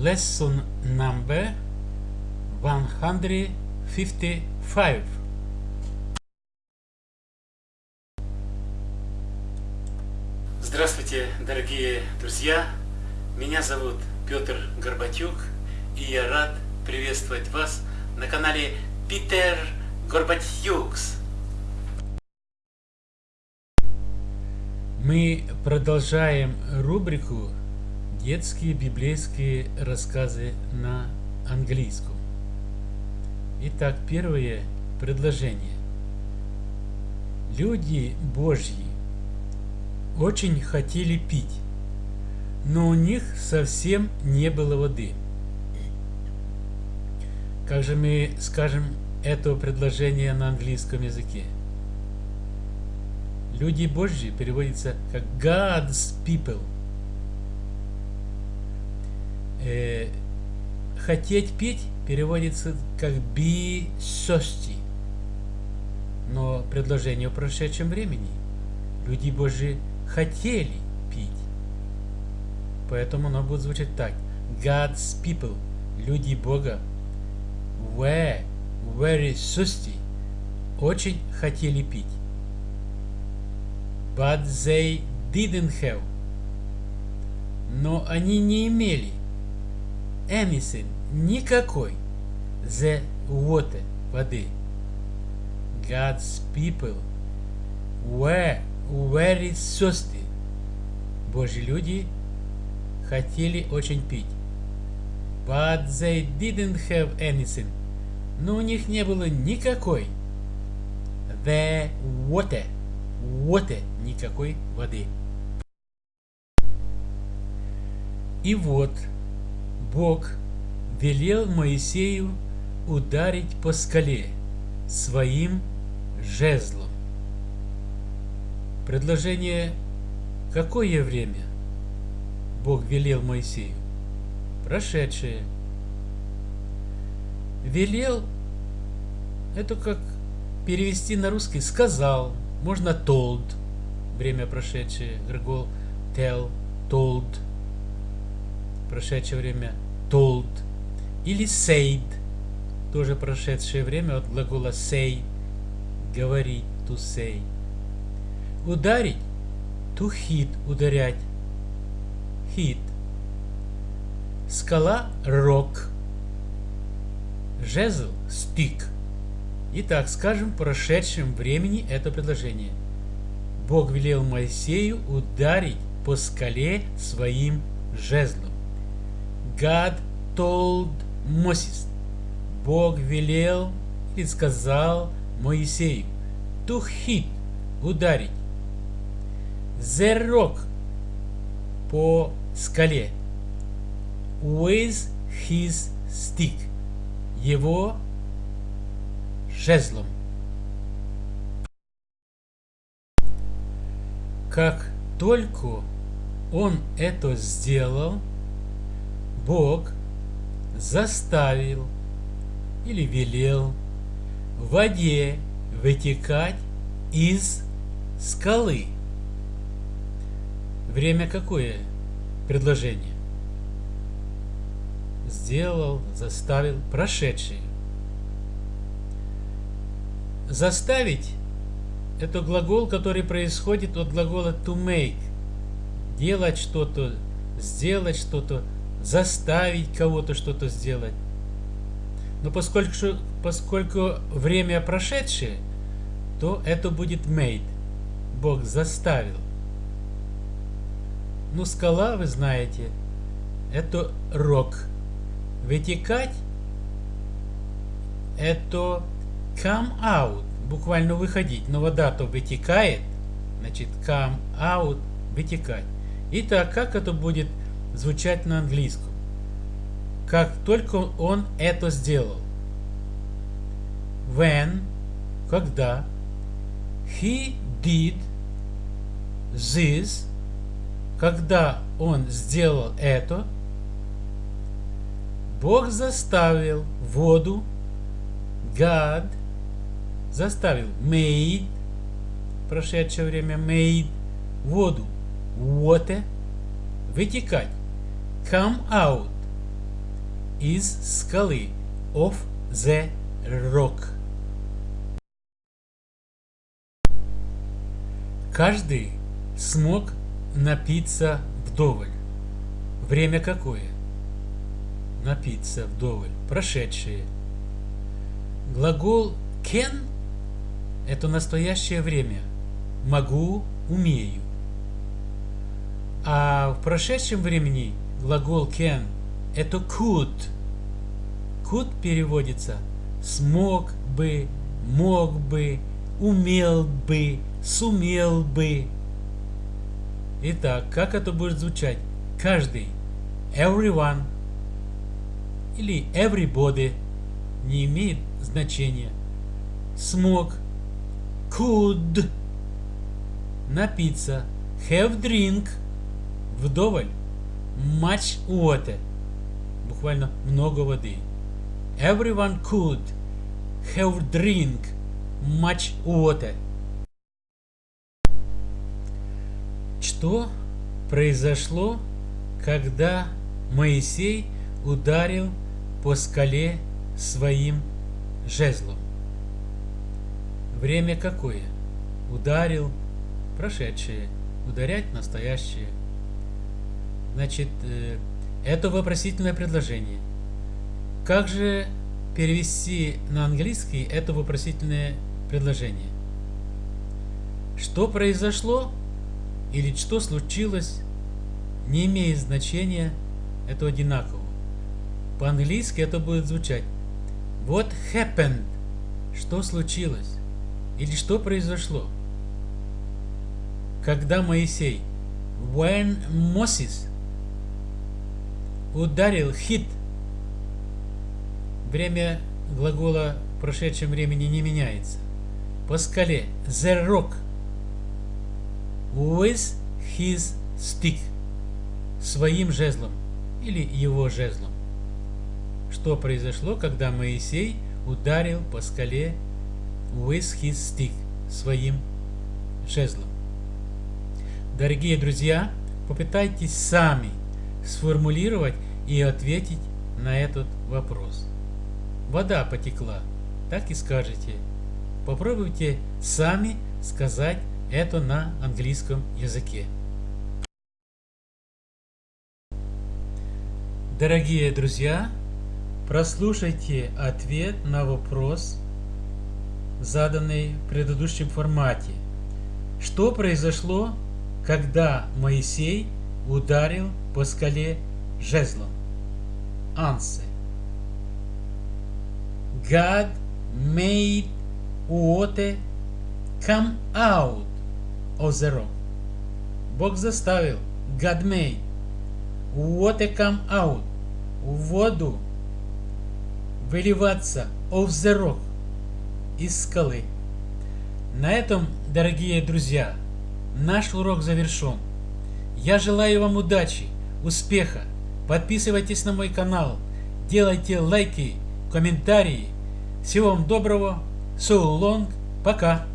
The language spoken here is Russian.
lesson number 155. Здравствуйте, дорогие друзья! Меня зовут Петр Горбатюк, и я рад приветствовать вас на канале Питер Горбатюкс. Мы продолжаем рубрику Детские библейские рассказы на английском. Итак, первое предложение. Люди Божьи очень хотели пить, но у них совсем не было воды. Как же мы скажем это предложение на английском языке? Люди Божьи переводится как God's people. Э, хотеть пить переводится как be thirsty. Но предложение в прошедшем времени. Люди Божьи хотели пить. Поэтому оно будет звучать так. God's people, люди Бога, were very thirsty, очень хотели пить. But they didn't have. Но они не имели anything, никакой the water, воды. God's people were very thirsty. Божьи люди хотели очень пить. But they didn't have anything. Но у них не было никакой. The water. Water. Никакой воды. И вот Бог велел Моисею ударить по скале своим жезлом. Предложение «Какое время?» Бог велел Моисею. Прошедшее. Велел – это как перевести на русский «сказал». Можно told – время прошедшее, глагол tell, told – прошедшее время told, или said, тоже прошедшее время от глагола say, говорить, to say. Ударить, to hit, ударять, hit. Скала, rock. Жезл, stick. Итак, скажем в прошедшем времени это предложение. Бог велел Моисею ударить по скале своим жезлом. God told Moses. Бог велел и сказал Моисею to hit, ударить. The rock по скале with his stick, его жезлом. Как только он это сделал, Бог заставил или велел воде вытекать из скалы. Время какое предложение? Сделал, заставил, прошедшее. Заставить – это глагол, который происходит от глагола to make. Делать что-то, сделать что-то, заставить кого-то что-то сделать. Но поскольку, поскольку время прошедшее, то это будет made. Бог заставил. Ну, скала, вы знаете, это рок. Вытекать это come out, буквально выходить. Но вода то вытекает, значит come out, вытекать. Итак, как это будет звучать на английском. Как только он это сделал. When, когда, he did this, когда он сделал это, Бог заставил воду, God заставил, made, прошедшее время made, воду, water, вытекать come out, из скалы. Of the rock. Каждый смог напиться вдоволь. Время какое? Напиться вдоволь. Прошедшее. Глагол can – это настоящее время. Могу, умею. А в прошедшем времени глагол can – это could. Could переводится смог бы, мог бы, умел бы, сумел бы. Итак, как это будет звучать? Каждый. Everyone. Или everybody. Не имеет значения. Смог. Could. Напиться. Have drink. Вдоволь. Much water. Буквально много воды. Everyone could have drink much water. Что произошло, когда Моисей ударил по скале своим жезлом? Время какое? Ударил, прошедшее, ударять настоящее. Значит, э, это вопросительное предложение. Как же перевести на английский это вопросительное предложение? Что произошло или что случилось, не имеет значения, это одинаково. По-английски это будет звучать What happened? Что случилось? Или что произошло? Когда Моисей When Moses ударил hit время глагола в прошедшем времени не меняется. По скале the rock with his stick своим жезлом или его жезлом. Что произошло, когда Моисей ударил по скале with his stick своим жезлом? Дорогие друзья, попытайтесь сами сформулировать и ответить на этот вопрос. Вода потекла, так и скажете. Попробуйте сами сказать это на английском языке. Дорогие друзья, прослушайте ответ на вопрос, заданный в предыдущем формате. Что произошло, когда Моисей ударил по скале жезлом? Answer. God made water come out of the rock. Бог заставил, God made, water come out, воду выливаться of the rock, из скалы. На этом, дорогие друзья, наш урок завершен. Я желаю вам удачи, успеха. Подписывайтесь на мой канал, делайте лайки, комментарии. Всего вам доброго. So long. Пока.